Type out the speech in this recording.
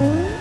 嗯